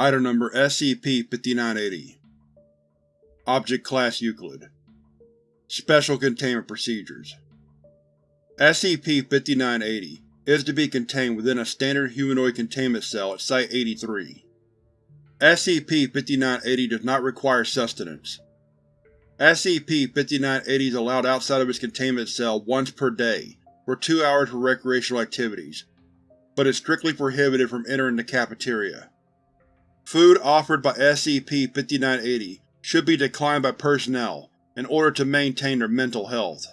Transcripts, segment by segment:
Item Number SCP-5980 Object Class Euclid Special Containment Procedures SCP-5980 is to be contained within a standard humanoid containment cell at Site-83. SCP-5980 does not require sustenance. SCP-5980 is allowed outside of its containment cell once per day, for two hours for recreational activities, but is strictly prohibited from entering the cafeteria. Food offered by SCP-5980 should be declined by personnel in order to maintain their mental health.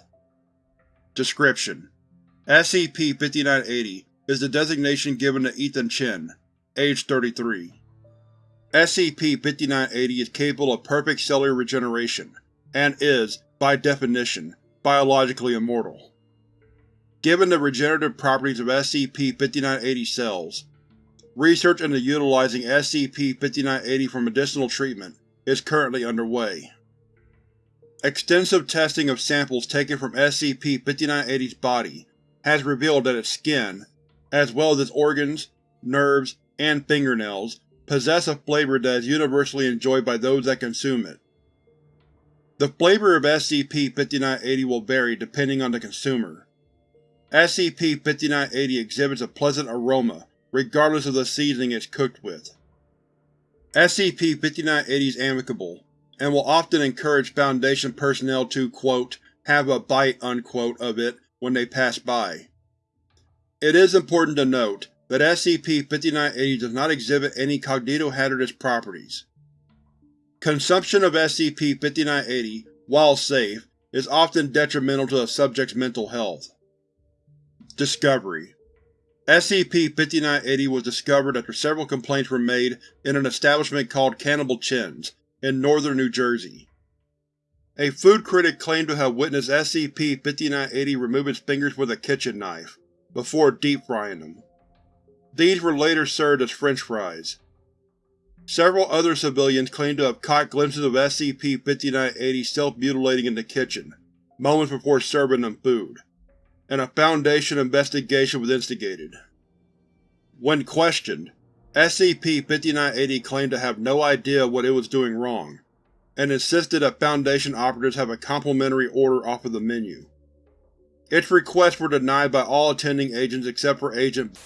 Description: SCP-5980 is the designation given to Ethan Chen, age 33. SCP-5980 is capable of perfect cellular regeneration, and is, by definition, biologically immortal. Given the regenerative properties of SCP-5980 cells, research into utilizing SCP-5980 for medicinal treatment is currently underway. Extensive testing of samples taken from SCP-5980's body has revealed that its skin, as well as its organs, nerves, and fingernails, possess a flavor that is universally enjoyed by those that consume it. The flavor of SCP-5980 will vary depending on the consumer. SCP-5980 exhibits a pleasant aroma regardless of the seasoning it's cooked with. SCP-5980 is amicable, and will often encourage Foundation personnel to quote, have a bite unquote, of it when they pass by. It is important to note that SCP-5980 does not exhibit any cognitohazardous properties. Consumption of SCP-5980, while safe, is often detrimental to the subject's mental health. Discovery SCP-5980 was discovered after several complaints were made in an establishment called Cannibal Chin's, in northern New Jersey. A food critic claimed to have witnessed SCP-5980 remove its fingers with a kitchen knife, before deep-frying them. These were later served as french fries. Several other civilians claimed to have caught glimpses of SCP-5980 self-mutilating in the kitchen, moments before serving them food, and a Foundation investigation was instigated. When questioned, SCP-5980 claimed to have no idea what it was doing wrong, and insisted that Foundation operatives have a complimentary order off of the menu. Its requests were denied by all attending agents except for Agent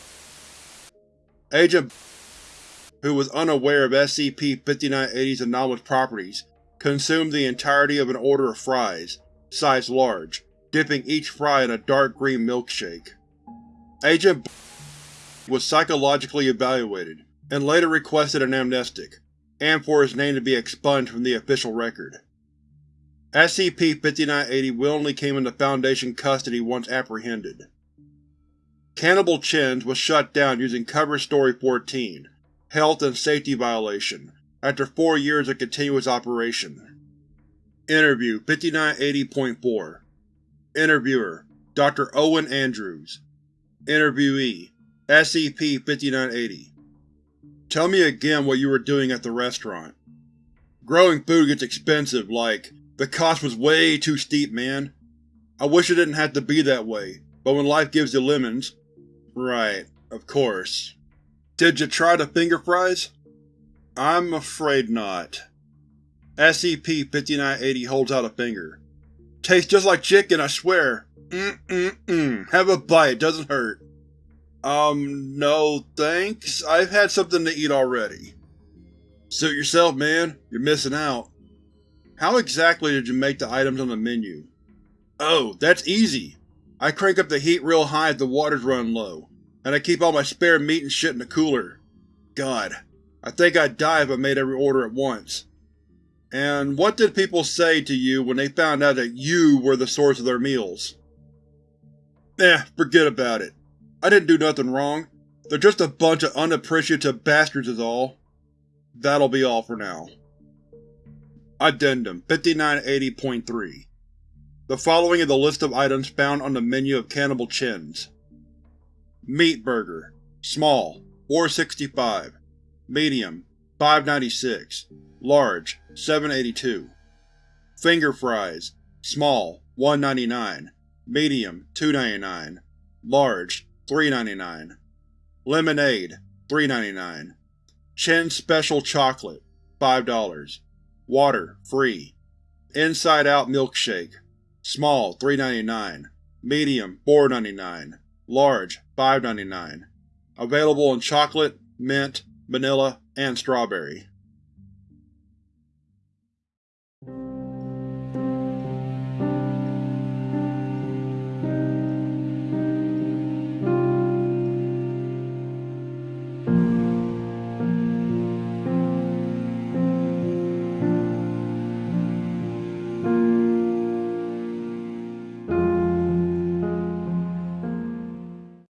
Agent who was unaware of SCP-5980's anomalous properties, consumed the entirety of an order of fries, size large, dipping each fry in a dark green milkshake. Agent was psychologically evaluated, and later requested an amnestic, and for his name to be expunged from the official record. SCP-5980 willingly came into Foundation custody once apprehended. Cannibal Chin's was shut down using Cover Story 14, Health and Safety Violation, after four years of continuous operation. Interview 5980.4 Interviewer Dr. Owen Andrews Interviewee SCP-5980 Tell me again what you were doing at the restaurant. Growing food gets expensive, like, the cost was way too steep, man. I wish it didn't have to be that way, but when life gives you lemons… Right, of course. Did you try the finger fries? I'm afraid not. SCP-5980 holds out a finger. Tastes just like chicken, I swear. Mm-mm-mm. Have a bite, doesn't hurt. Um, no thanks. I've had something to eat already. Suit yourself, man. You're missing out. How exactly did you make the items on the menu? Oh, that's easy. I crank up the heat real high if the water's running low, and I keep all my spare meat and shit in the cooler. God, I think I'd die if I made every order at once. And what did people say to you when they found out that you were the source of their meals? Eh, forget about it. I didn't do nothing wrong. They're just a bunch of unappreciative bastards is all. That'll be all for now. Addendum 5980.3 The following is the list of items found on the menu of Cannibal Chin's. Meat Burger Small 465 Medium 596 Large 782 Finger Fries Small 199 Medium 299 Large 399 Lemonade 399 Chin Special Chocolate $5 Water free. Inside Out Milkshake Small $3.99 Medium $4.99 Large $5.99 Available in chocolate, mint, vanilla, and strawberry.